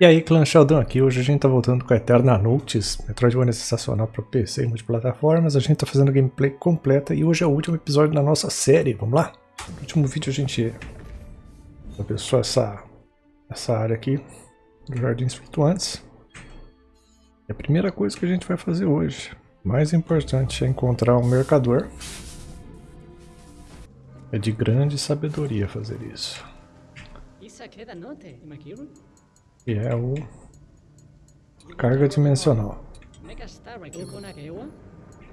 E aí, Clã Sheldon aqui. Hoje a gente tá voltando com a Eterna Notes, Metroidvania sensacional para PC e multiplataformas. A gente tá fazendo a gameplay completa e hoje é o último episódio da nossa série. Vamos lá? No último vídeo a gente começou essa, essa área aqui dos Jardins Flutuantes. E a primeira coisa que a gente vai fazer hoje, mais importante, é encontrar um mercador. É de grande sabedoria fazer isso. Que é o carga dimensional.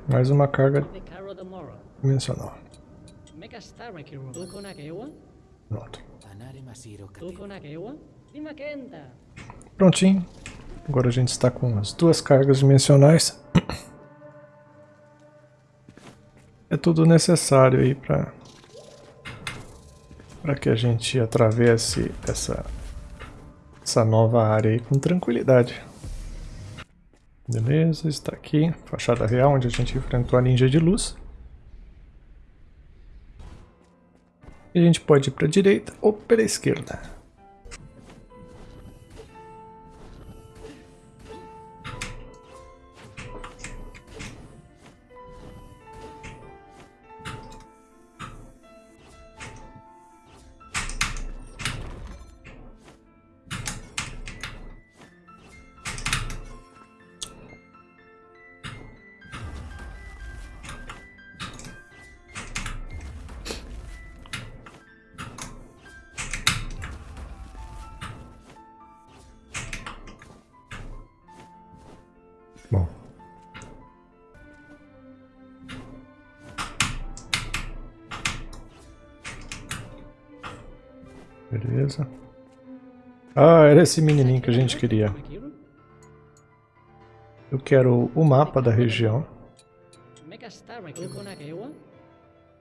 Mais uma carga dimensional. Pronto. Prontinho. Agora a gente está com as duas cargas dimensionais. É tudo necessário aí para para que a gente atravesse essa essa nova área aí com tranquilidade. Beleza, está aqui, fachada real, onde a gente enfrentou a ninja de luz. E a gente pode ir para a direita ou para a esquerda. Esse menininho que a gente queria. Eu quero o mapa da região.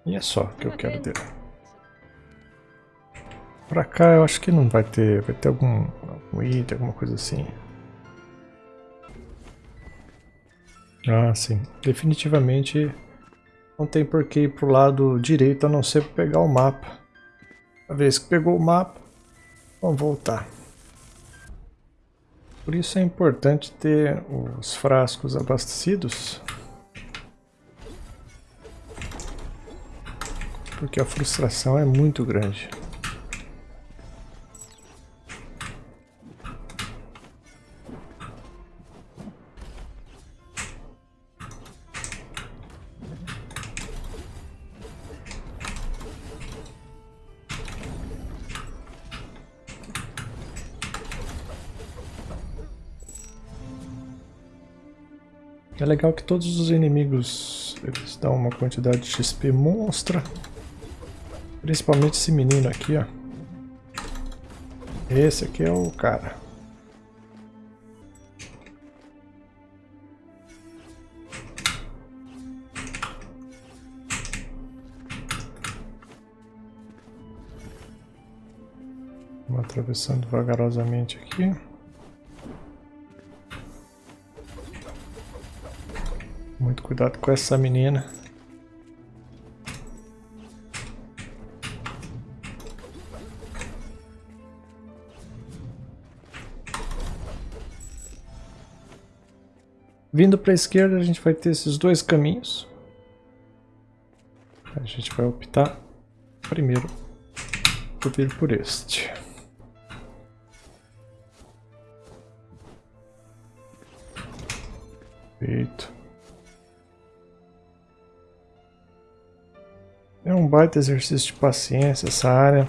E é só que eu quero dele. Pra cá eu acho que não vai ter, vai ter algum, algum item, alguma coisa assim. Ah, sim. Definitivamente não tem por que ir pro lado direito a não ser pegar o mapa. Uma vez que pegou o mapa, vamos voltar. Por isso é importante ter os frascos abastecidos. Porque a frustração é muito grande. É legal que todos os inimigos eles dão uma quantidade de XP monstra. Principalmente esse menino aqui, ó. Esse aqui é o cara. Vamos atravessando vagarosamente aqui. Muito cuidado com essa menina. Vindo para a esquerda a gente vai ter esses dois caminhos. A gente vai optar primeiro por vir por este. Feito. É um baita exercício de paciência essa área.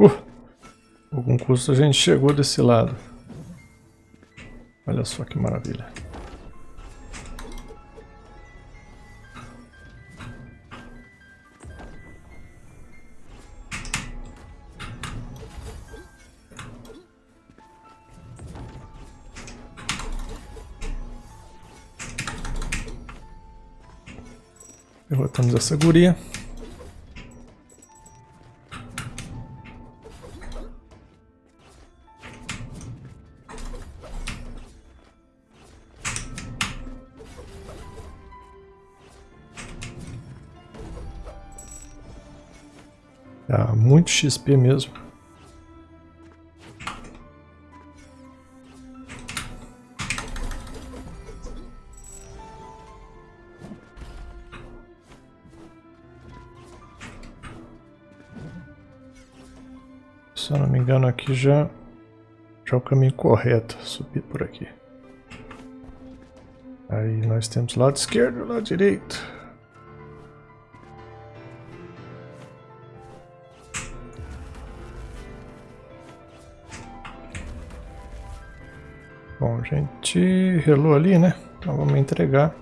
Uh, algum custo a gente chegou desse lado. Olha só que maravilha. essa guria. Tá, muito XP mesmo. Aqui já, já é o caminho correto, subir por aqui. Aí nós temos lado esquerdo e lado direito. Bom, a gente relou ali, né? Então vamos entregar.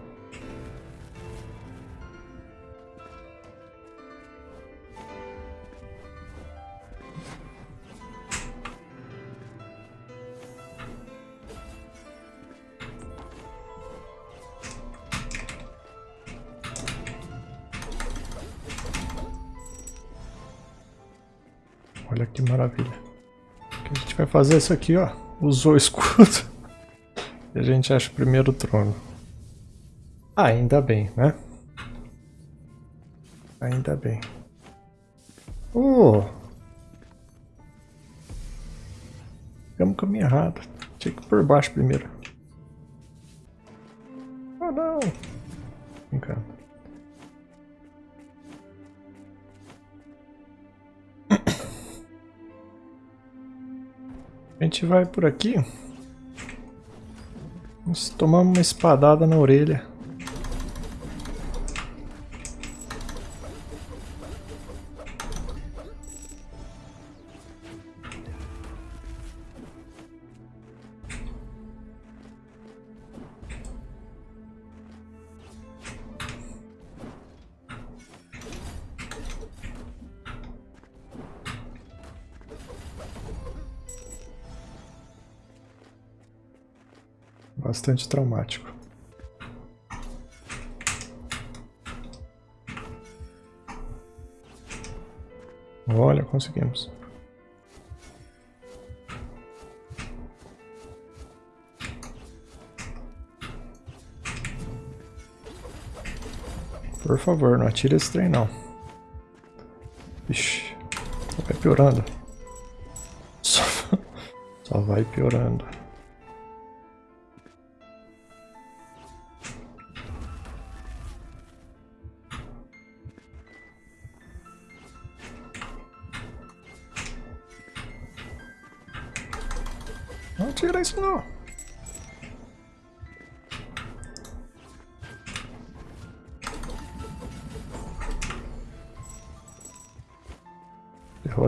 Olha que maravilha. A gente vai fazer isso aqui, ó. Usou o escudo. E a gente acha o primeiro trono. Ainda bem, né? Ainda bem. Oh! Pegamos o caminho errado. Tinha que ir por baixo primeiro. Oh não! Brincando. Gente vai por aqui. Vamos tomar uma espadada na orelha. Bastante traumático. Olha, conseguimos. Por favor, não atire esse trem não. Ixi, vai piorando. Só, só vai piorando.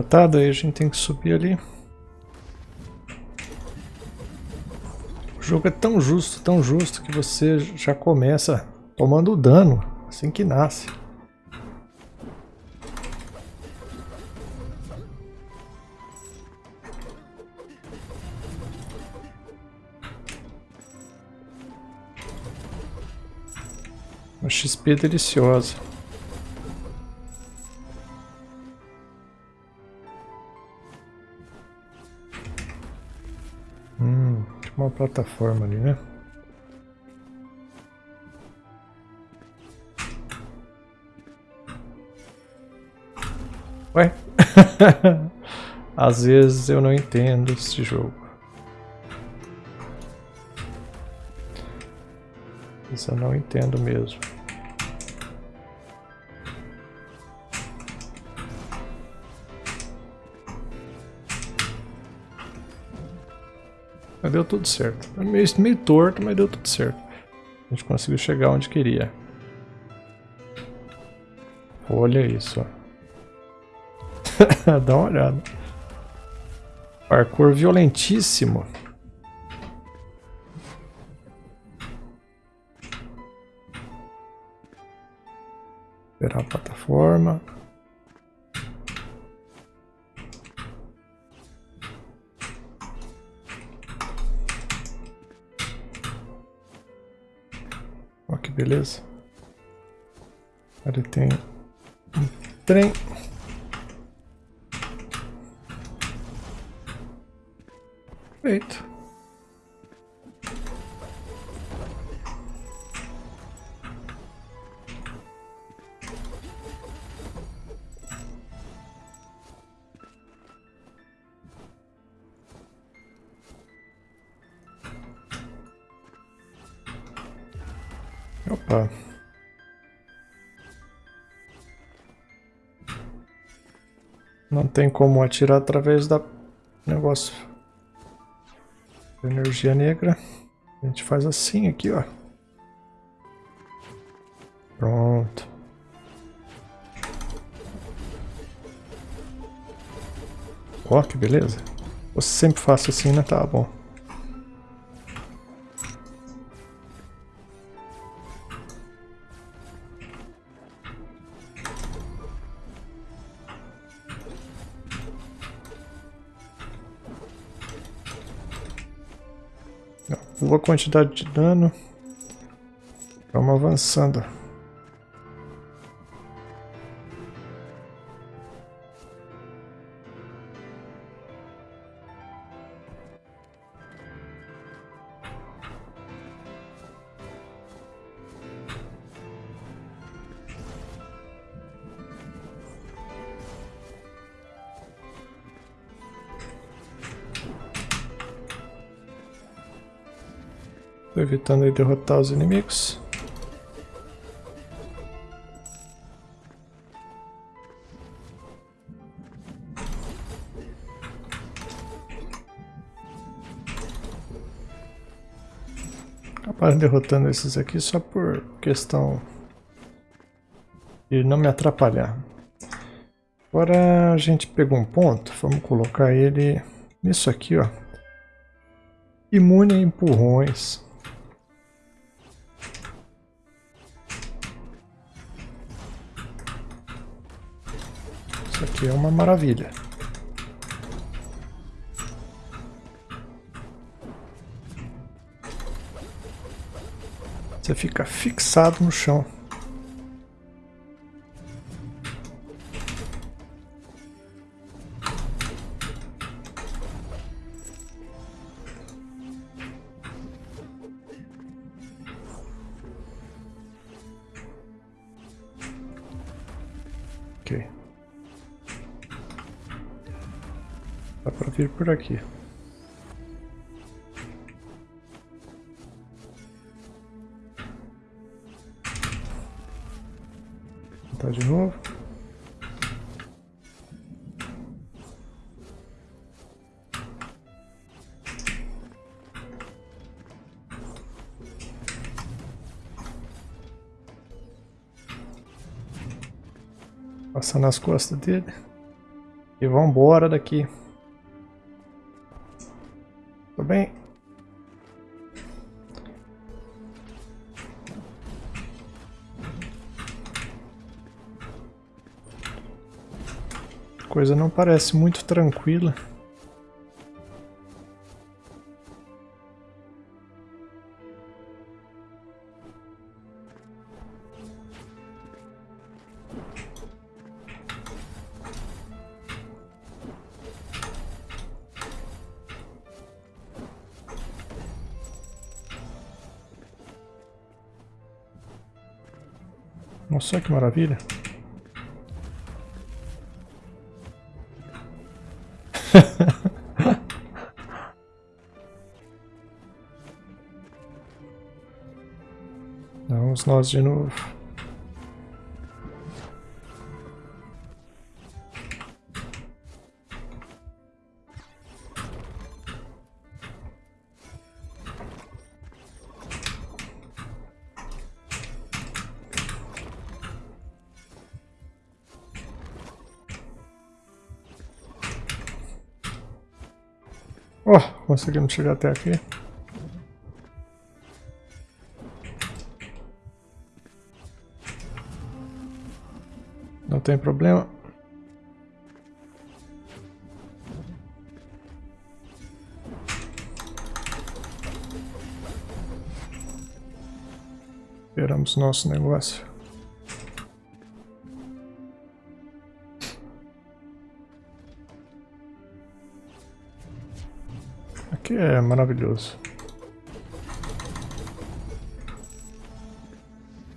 Derrotado, aí a gente tem que subir ali. O jogo é tão justo, tão justo que você já começa tomando dano assim que nasce. Uma XP deliciosa. Plataforma ali, né? Ué? Às vezes eu não entendo esse jogo. Isso eu não entendo mesmo. Mas deu tudo certo. Meio, meio torto, mas deu tudo certo. A gente conseguiu chegar onde queria. Olha isso. Dá uma olhada. Parkour violentíssimo. Esperar a plataforma. Beleza. Ali tem um trem. Feito. Não tem como atirar através da negócio. Energia negra. A gente faz assim aqui, ó. Pronto. Ó, que beleza. Eu sempre faço assim, né? Tá bom. Boa quantidade de dano. Vamos avançando. Evitando aí derrotar os inimigos. Acabaram derrotando esses aqui só por questão de não me atrapalhar. Agora a gente pegou um ponto, vamos colocar ele nisso aqui, ó. Imune a empurrões. É uma maravilha. Você fica fixado no chão. Vir por aqui. Tá de novo. Passar nas costas dele. E vamos embora daqui. Coisa não parece muito tranquila. Nossa, que maravilha. Nós de novo. Oh, conseguimos chegar até aqui. Tem problema. Esperamos nosso negócio. que é maravilhoso.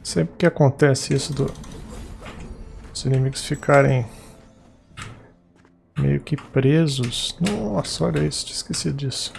Sempre que acontece isso do os inimigos ficarem meio que presos. Nossa, olha isso, tinha esquecido disso.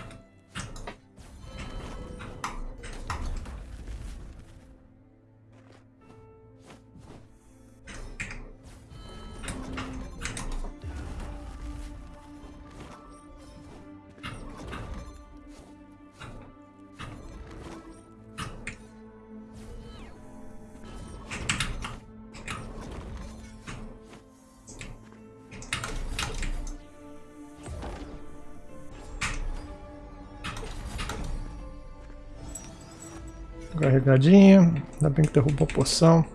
Carregadinha. Ainda bem que derrubou a poção.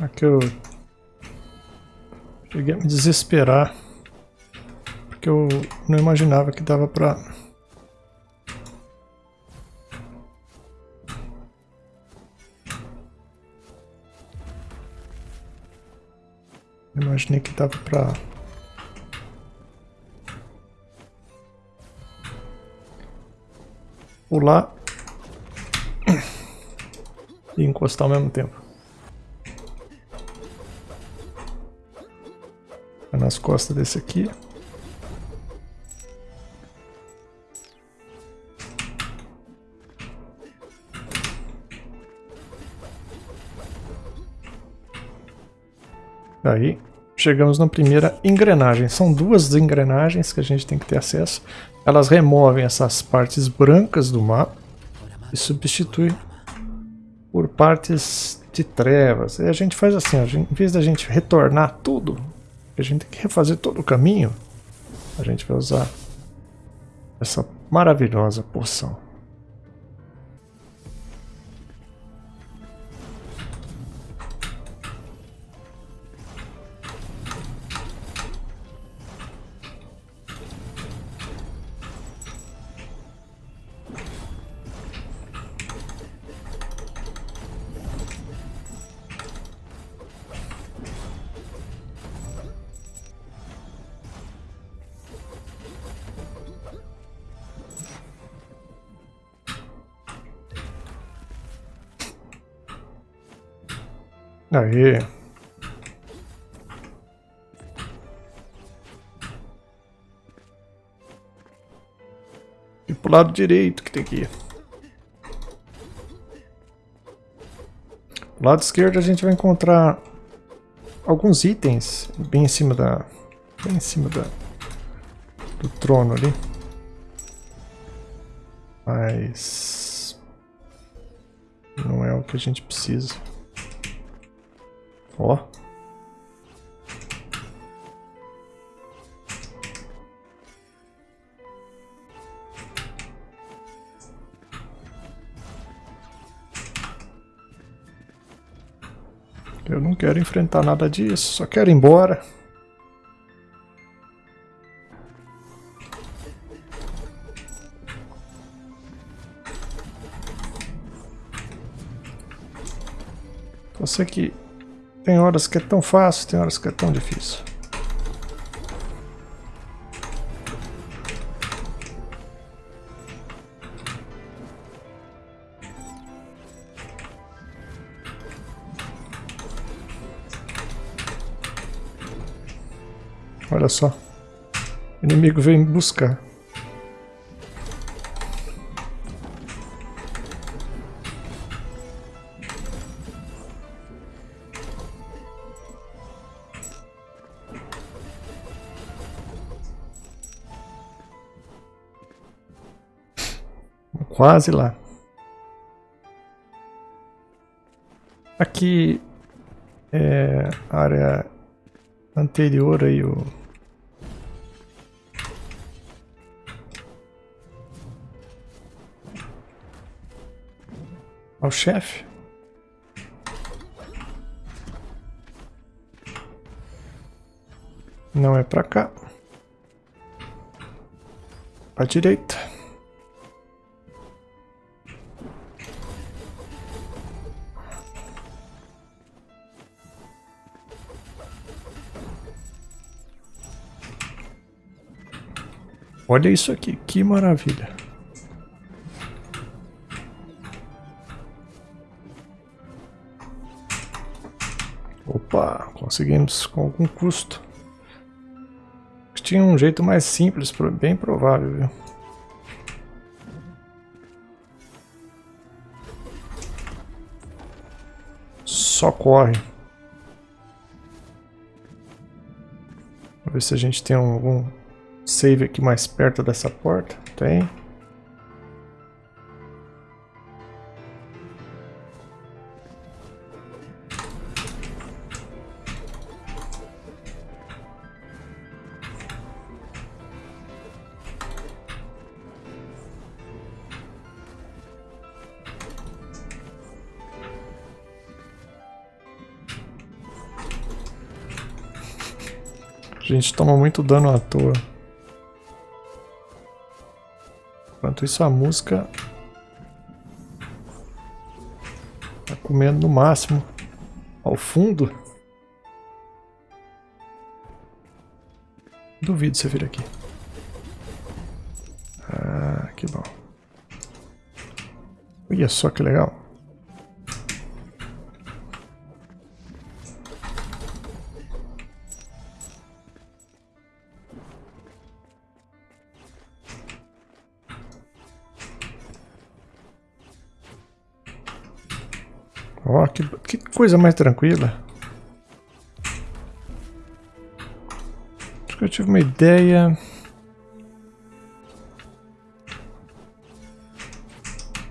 Aqui eu cheguei a me desesperar porque eu não imaginava que dava pra Imaginei que dava pra pular e encostar ao mesmo tempo. nas costas desse aqui. Aí, chegamos na primeira engrenagem. São duas engrenagens que a gente tem que ter acesso. Elas removem essas partes brancas do mapa e substituem por partes de trevas. E a gente faz assim, gente, em vez da gente retornar tudo a gente tem que refazer todo o caminho, a gente vai usar essa maravilhosa poção. Aí. E pro lado direito que tem que ir. Do lado esquerdo a gente vai encontrar alguns itens bem em cima da... Bem em cima da... Do trono ali. Mas... Não é o que a gente precisa. Ó. Eu não quero enfrentar nada disso, só quero ir embora. Você que tem horas que é tão fácil, tem horas que é tão difícil. Olha só. O inimigo vem buscar. Quase lá. Aqui é a área anterior aí o ao chefe. Não é pra cá. Pra direita. Olha isso aqui, que maravilha. Opa, conseguimos com algum custo. Tinha um jeito mais simples, bem provável, viu? Só corre. Vamos ver se a gente tem algum save aqui mais perto dessa porta? Tem. A gente toma muito dano à toa. Enquanto isso a música tá comendo no máximo ao fundo. Duvido você vir aqui. Ah, que bom. Olha só que legal. Ó, oh, que, que coisa mais tranquila. Acho que eu tive uma ideia.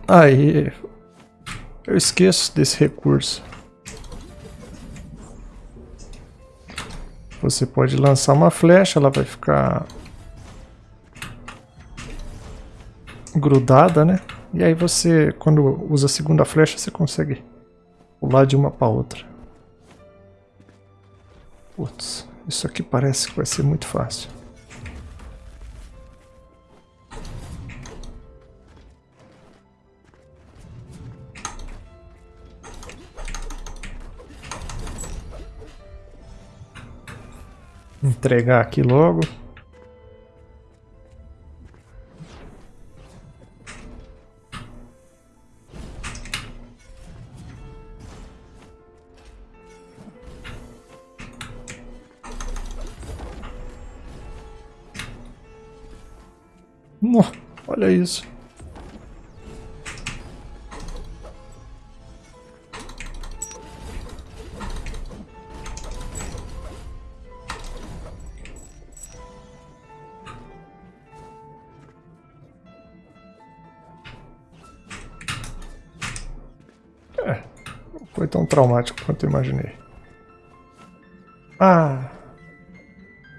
Aí, eu esqueço desse recurso. Você pode lançar uma flecha, ela vai ficar grudada, né? E aí você, quando usa a segunda flecha, você consegue pular de uma para outra. Putz, isso aqui parece que vai ser muito fácil. Entregar aqui logo. Olha isso. É, não foi tão traumático quanto eu imaginei. Ah,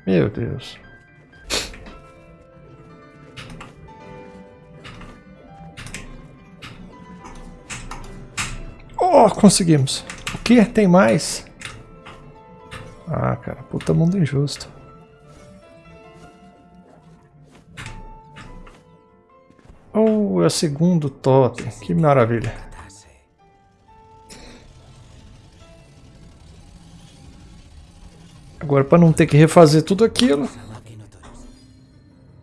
meu Deus. Conseguimos. O que? Tem mais? Ah, cara, puta mundo injusto. Oh, é o segundo totem. Que maravilha. Agora, para não ter que refazer tudo aquilo.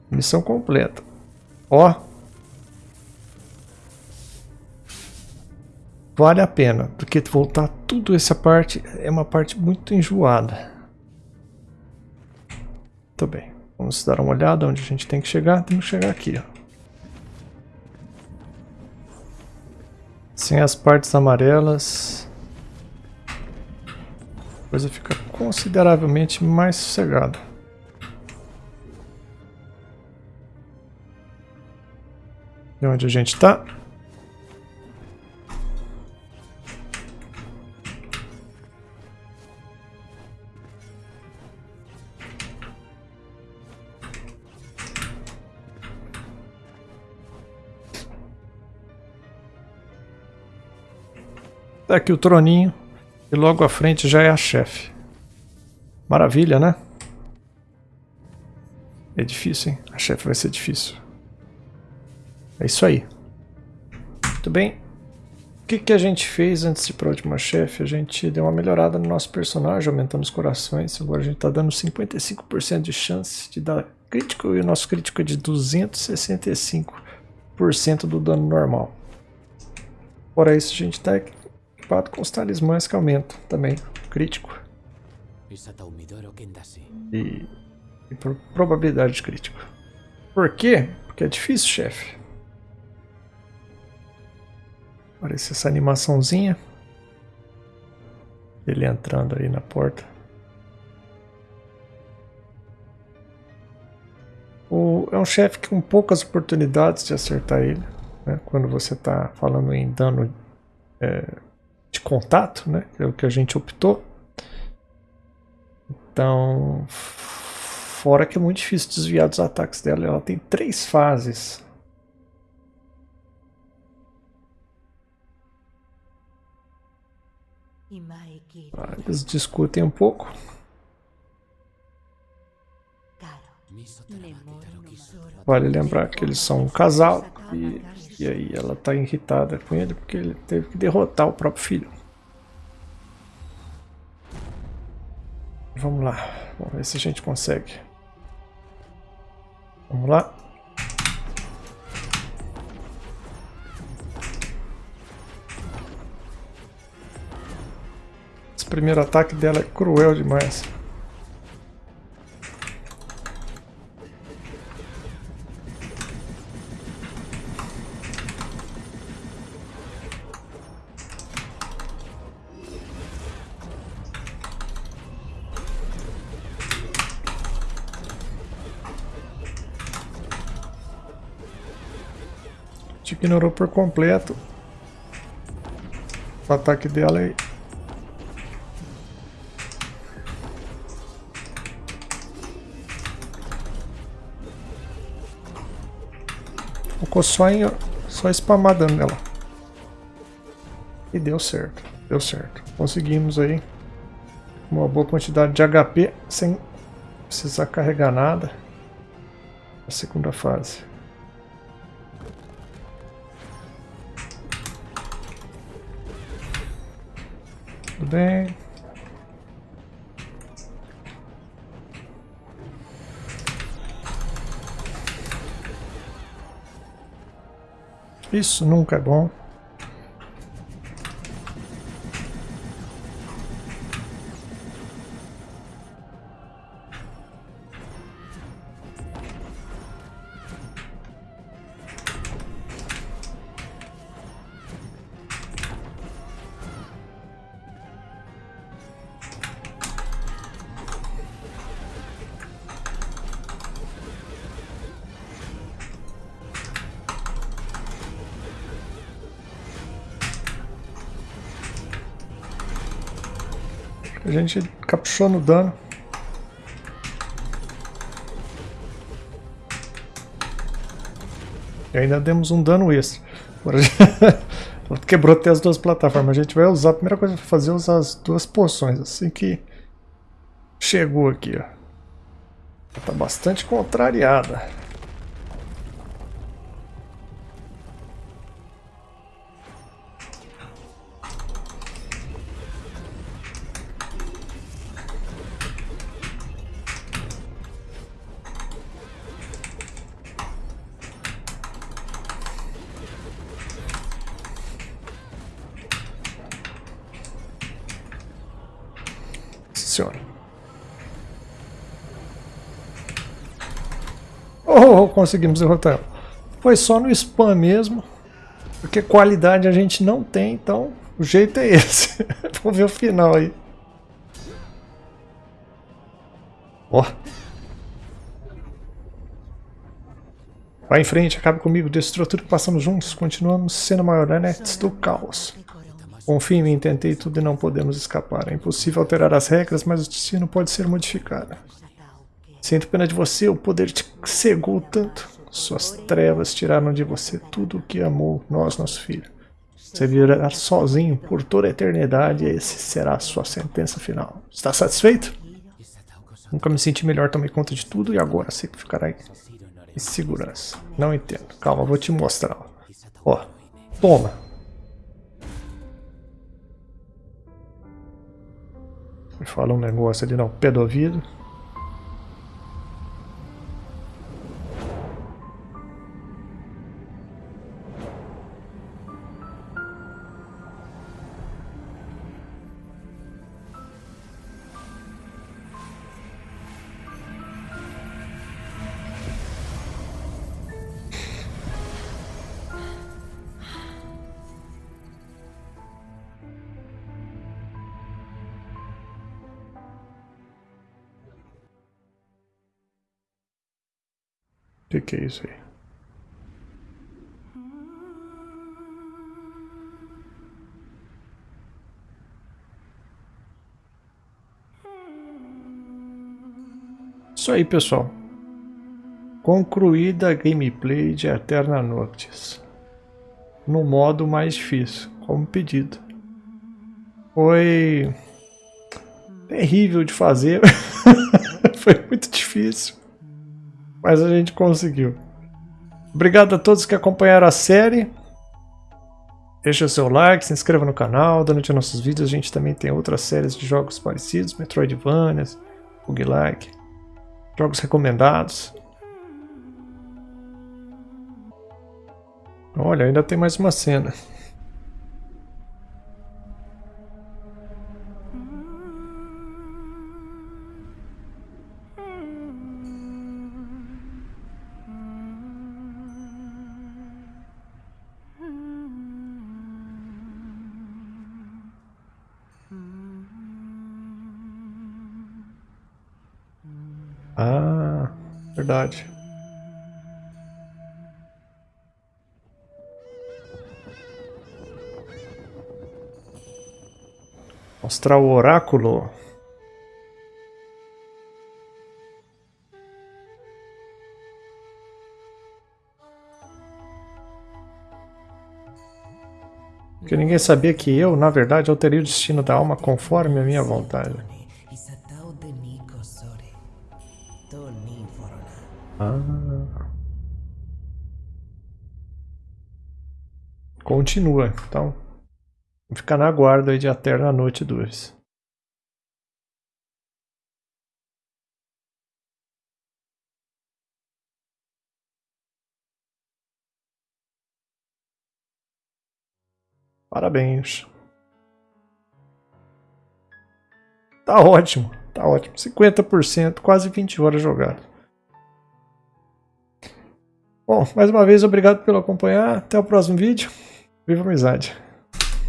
Missão completa. Ó, vale a pena, porque voltar tudo essa parte é uma parte muito enjoada. Muito bem, vamos dar uma olhada onde a gente tem que chegar. Temos que chegar aqui, ó. Sem as partes amarelas, a coisa fica consideravelmente mais sossegada. E onde a gente está? Tá aqui o troninho. E logo à frente já é a chefe. Maravilha, né? É difícil, hein? A chefe vai ser difícil. É isso aí. Muito bem. O que, que a gente fez antes de ir para a última chefe? A gente deu uma melhorada no nosso personagem, aumentamos os corações. Agora a gente está dando 55% de chance de dar crítico e o nosso crítico é de 265% do dano normal. Fora isso, a gente está equipado com os talismãs que aumentam também, crítico. E, e por probabilidade de crítico. Por quê? Porque é difícil, chefe. Aparece essa animaçãozinha. Ele entrando aí na porta. O, é um chefe com poucas oportunidades de acertar ele. Né? Quando você está falando em dano é, de contato, né? que é o que a gente optou. Então, fora que é muito difícil desviar dos ataques dela. Ela tem três fases. Ah, eles discutem um pouco. Vale lembrar que eles são um casal e, e aí ela está irritada com ele porque ele teve que derrotar o próprio filho. Vamos lá, vamos ver se a gente consegue. Vamos lá. Esse primeiro ataque dela é cruel demais. Te ignorou por completo. O ataque dela aí. Focou só em só spamar dano nela. E deu certo. Deu certo. Conseguimos aí uma boa quantidade de HP sem precisar carregar nada. A segunda fase. Bem. Isso nunca é bom. A gente caprichou no dano. E ainda demos um dano extra. Agora quebrou até as duas plataformas. A gente vai usar, a primeira coisa que fazer é usar as duas poções. Assim que chegou aqui, ó. Tá bastante contrariada. Senhora. Oh, conseguimos derrotar ela. Foi só no spam mesmo. Porque qualidade a gente não tem, então o jeito é esse. Vamos ver o final aí. Ó. Oh. Vai em frente, acaba comigo, destrua tudo que passamos juntos. Continuamos sendo marionetes do caos. Confie em mim, tentei tudo e não podemos escapar. É impossível alterar as regras, mas o destino pode ser modificado. Sinto pena de você, o poder te cegou tanto. Suas trevas tiraram de você tudo o que amou nós, nosso filho. Você virá sozinho por toda a eternidade e esse será a sua sentença final. Está satisfeito? Nunca me senti melhor, tomei conta de tudo e agora sei que ficará em segurança. Não entendo. Calma, vou te mostrar. Ó, toma. Fala um negócio ali no pé do ouvido. Isso aí? Isso aí, pessoal. Concluída a gameplay de Eterna Noctis. No modo mais difícil, como pedido. Foi terrível de fazer. Foi muito difícil. Mas a gente conseguiu. Obrigado a todos que acompanharam a série. Deixa o seu like, se inscreva no canal. Durante nossos vídeos a gente também tem outras séries de jogos parecidos. Metroidvania, Bug-like. Jogos recomendados. Olha, ainda tem mais uma cena. Verdade. Mostrar o oráculo. Que ninguém sabia que eu, na verdade, alterei o destino da alma conforme a minha vontade. Ah. Continua, então. Vou ficar na guarda aí de Eterna Noite 2. Parabéns. Tá ótimo, tá ótimo. 50%, quase 20 horas jogadas. Bom, mais uma vez, obrigado pelo acompanhar. Até o próximo vídeo. Viva a amizade!